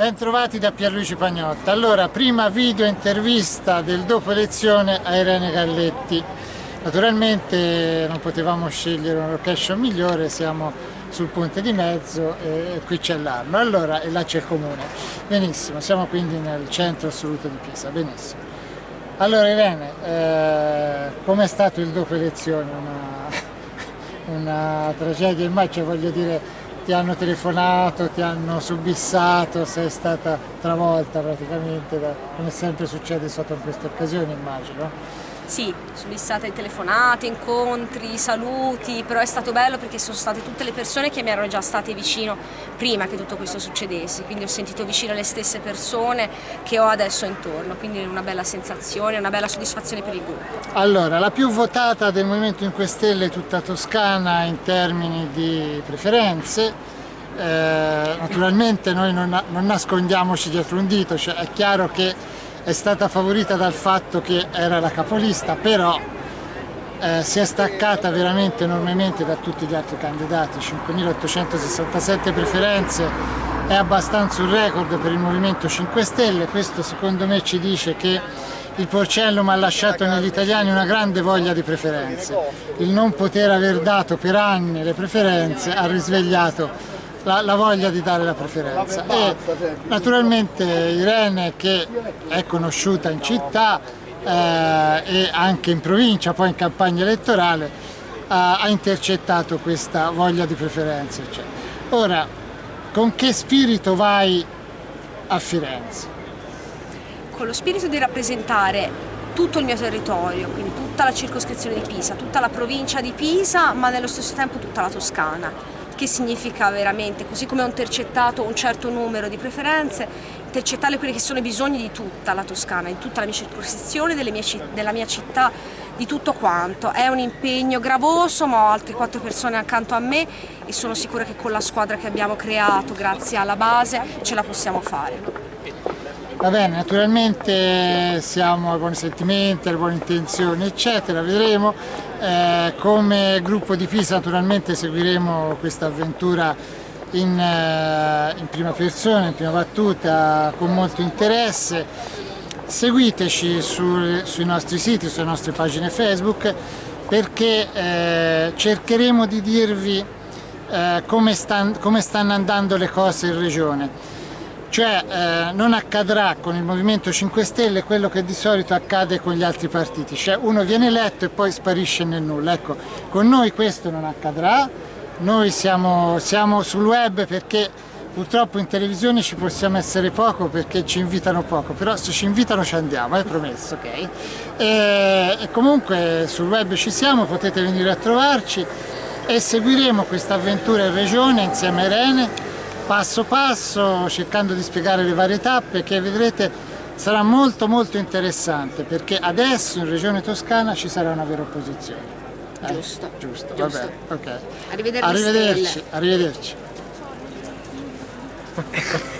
Bentrovati da Pierluigi Pagnotta. Allora, prima video intervista del dopo elezione a Irene Galletti. Naturalmente non potevamo scegliere una location migliore, siamo sul ponte di mezzo e qui c'è l'Arno. Allora, e là c'è il comune. Benissimo, siamo quindi nel centro assoluto di Pisa. Benissimo. Allora Irene, eh, com'è stato il dopo elezione? Una, una tragedia immagino, voglio dire, ti hanno telefonato, ti hanno subissato, sei stata travolta praticamente, da, come sempre succede sotto queste occasioni immagino. Sì, subissate telefonate, incontri, saluti, però è stato bello perché sono state tutte le persone che mi erano già state vicino prima che tutto questo succedesse, quindi ho sentito vicino le stesse persone che ho adesso intorno, quindi è una bella sensazione, una bella soddisfazione per il gruppo. Allora, la più votata del Movimento 5 Stelle tutta Toscana in termini di preferenze, eh, naturalmente noi non, non nascondiamoci dietro un dito, cioè è chiaro che è stata favorita dal fatto che era la capolista, però eh, si è staccata veramente enormemente da tutti gli altri candidati, 5.867 preferenze, è abbastanza un record per il Movimento 5 Stelle, questo secondo me ci dice che il Porcellum ha lasciato negli italiani una grande voglia di preferenze, il non poter aver dato per anni le preferenze ha risvegliato la, la, voglia di dare la preferenza e naturalmente Irene che è conosciuta in città eh, e anche in provincia, poi in campagna elettorale eh, ha intercettato questa voglia di preferenze. Cioè. Ora, con che spirito vai a Firenze? Con lo spirito di rappresentare tutto il mio territorio, quindi tutta la circoscrizione di Pisa, tutta la provincia di Pisa, ma nello stesso tempo tutta la Toscana che significa veramente, così come ho intercettato un certo numero di preferenze, intercettare quelli che sono i bisogni di tutta la Toscana, di tutta la mia circoscrizione, della mia città, di tutto quanto. È un impegno gravoso, ma ho altre quattro persone accanto a me e sono sicura che con la squadra che abbiamo creato, grazie alla base, ce la possiamo fare. Va bene, naturalmente siamo ai buoni sentimenti, alle buone intenzioni, eccetera, vedremo. Eh, come gruppo di Pisa naturalmente seguiremo questa avventura in, eh, in, prima persona, in prima battuta, con molto interesse. Seguiteci su, sui nostri siti, sulle nostre pagine Facebook, perché eh, cercheremo di dirvi eh, come, stan, come stanno andando le cose in regione cioè eh, non accadrà con il Movimento 5 Stelle quello che di solito accade con gli altri partiti, cioè uno viene eletto e poi sparisce nel nulla. Ecco, con noi questo non accadrà, noi siamo, siamo sul web perché purtroppo in televisione ci possiamo essere poco perché ci invitano poco, però se ci invitano ci andiamo, è promesso, ok? E, e comunque sul web ci siamo, potete venire a trovarci e seguiremo questa avventura in regione insieme a Irene passo passo cercando di spiegare le varie tappe che vedrete sarà molto molto interessante perché adesso in regione toscana ci sarà una vera opposizione eh? giusto, giusto, giusto. Vabbè, okay. arrivederci arrivederci, arrivederci.